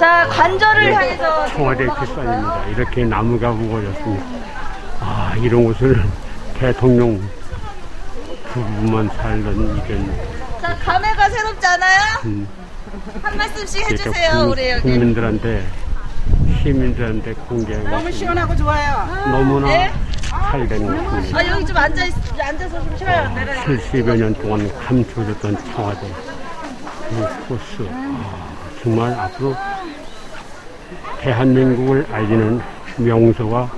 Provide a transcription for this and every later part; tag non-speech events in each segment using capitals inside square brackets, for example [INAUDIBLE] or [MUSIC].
자, 관절을 향해서 청와대 뒷산입니다. 이렇게 나무가 우거졌습니다. 아, 이런 곳을 대통령 부부만 살던 이런 자, 감회가 새롭지 않아요? 음, 한 말씀씩 이렇게 해주세요, 국- 우리 여기. 국민들한테 시민들한테 공개하고 너무 시원하고 좋아요. 너무나 네? 잘된 곳입니다. 아, 여기 좀 앉아, 있, 앉아서 좀 쉬어요. 내려. 70여 년 동안 감춰졌던 청와대 이 코스 아, 정말 앞으로 대한민국을 알리는 명소가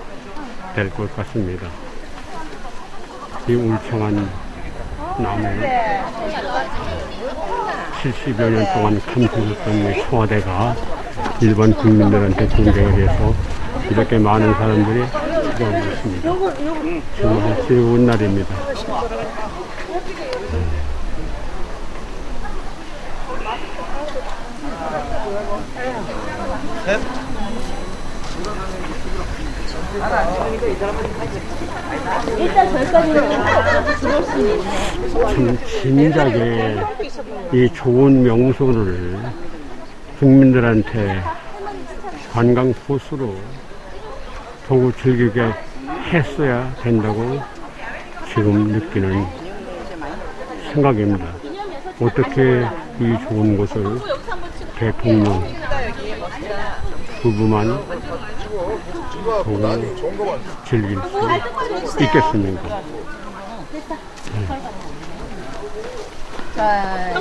될 것 같습니다. 이 울창한 나무 70여 년 동안 이 청와대가 일반 국민들한테 공개가 돼서 이렇게 많은 사람들이 찾아오고 있습니다. 정말 즐거운 날입니다. 참 진작에 이 좋은 명소를 국민들한테 관광 코스로 더욱 즐기게 했어야 된다고 지금 느끼는 생각입니다. 어떻게 이 좋은 곳을 대통령 부부만 보고 즐길 수 있겠습니까?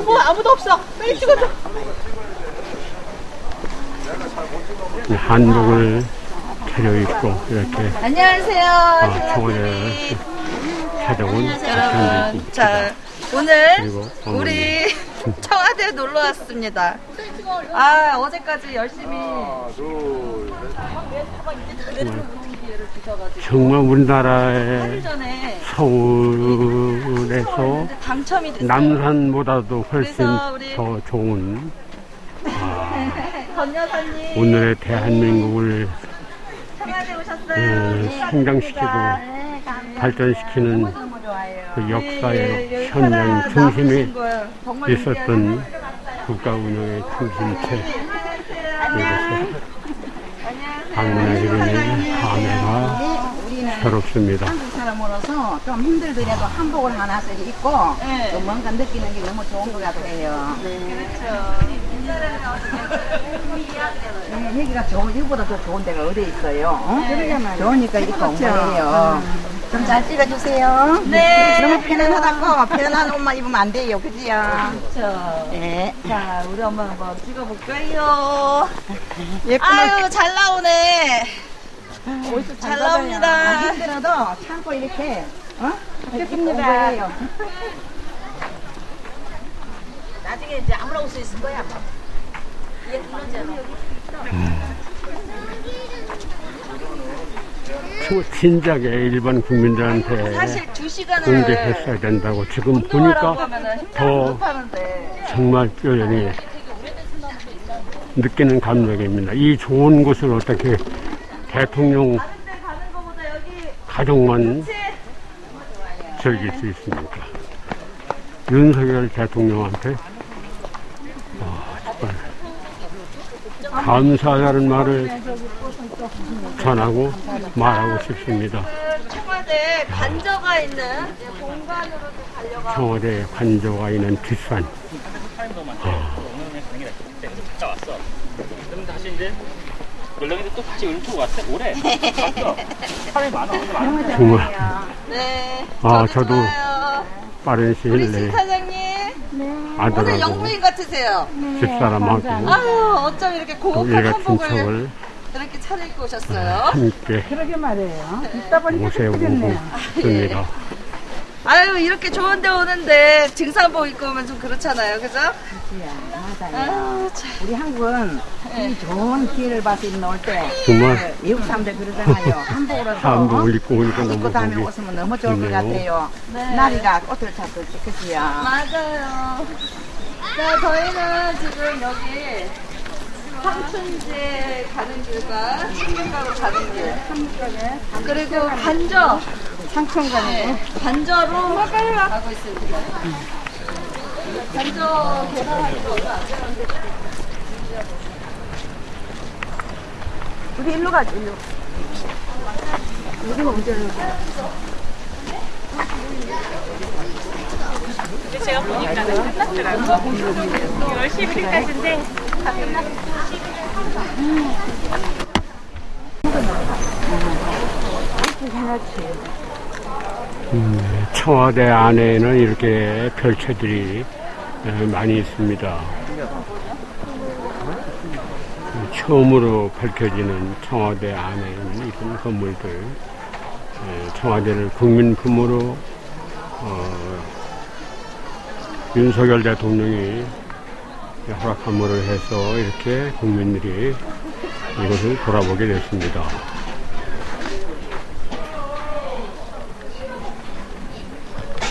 뭐 아무도 없어. 빨리 찍어줘. 이 한복을 차려입고 이렇게 안녕하세요. 아, 청와대를 찾아온 여러분. 자 오늘. 우리 청와대 놀러 왔습니다. 아 어제까지 열심히 정말 우리나라의 서울에서 됐어요. 남산보다도 훨씬 더 좋은 [LAUGHS] 권 여사님 오늘의 대한민국을. 음, 성장시키고 네, 발전시키는 너무 좋아요. 그 예, 역사의 예, 현장 중심에 있었던 국가 운영의 중심체 이곳에 방문하게 되니 감회가 새롭습니다. 한국 사람으로서 좀 힘들더라도 한복을 하나씩 입고 네. 또 뭔가 느끼는 게 너무 좋은 것 같아요. 네, 여기가 좋은, 이거보다 더 좋은 데가 어디 있어요? 어? 좋으니까 입고 온 거예요. 좀 잘 찍어주세요. 네. 너무 편안하다고 편안한 옷만 입으면 안 돼요. 그지요? 그렇죠. 네. 자, 우리 엄마 한번 찍어볼까요? 예쁘게 아유, 잘 나오네. 어디서 잘. 나옵니다. 아, 힘들어도 참고 이렇게 어? 좋습니다. [LAUGHS] 나중에 이제 아무나 올수 있을 거야. 초- 진작에 일반 국민들한테 시간을 공개했어야 된다고 지금 보니까 더. 정말 뼈저리 느끼는 감정입니다. 이 좋은 곳을 어떻게 대통령 가족만? 즐길 수 있습니까? 윤석열 대통령한테 아, 정말 감사하다는 말을 전하고 말하고 싶습니다. 그 청와대 관저가 있는 가려고 하고 청와대 관저가 있는 뒷산 왔어. 그럼 다시 이제 연락인데 또 다시 은투 왔어. 올해. 맞죠? [LAUGHS] 사람이 많아. 정말 네. 아, 저도 좋아요. 빠른 시일 신 내에 사장님 오늘 아들하고 영부인 같으세요. 집사람하고 아유 어쩜 이렇게 또 고급한 일같은 한복을 차려입고 오셨어요. 함께 그러게 말이에요. 있다 보니까 그랬네요. 있습니다. 아유 이렇게 좋은데 오는데 등산복 입고 오면 좀 그렇잖아요, 그죠? 맞아요. 아유 참. 우리 한국은 이 좋은 기회를 봐서 놀때 정말 미국 사람들 그러잖아요. 한복으로 한복을 입고 오니까 입고 너무 다음에 보기 웃으면 너무 좋을 것 좋네요. 같아요. 네. 나비가 꽃을 찾듯이 그지요. 맞아요. 자 저희는 지금 여기 삼춘제 가는 길과 청년가로 가는 길 그리고 관저 상천관에 네, 관저로 가고 있습니다. 관저 개발하기로 얼마 안 되는데 우리 일로 가자, 일로. 여기가 언제 일로 제가 보니까 끝났더라고. 6월 10일까지인데 다 끝났어. 음, 청와대 안에는 이렇게 별채들이 에, 많이 있습니다. 처음으로 밝혀지는 청와대 안에 있는 이런 건물들, 에, 청와대를 국민품으로 어, 윤석열 대통령이 허락함으로 해서 이렇게 국민들이 이것을 돌아보게 됐습니다.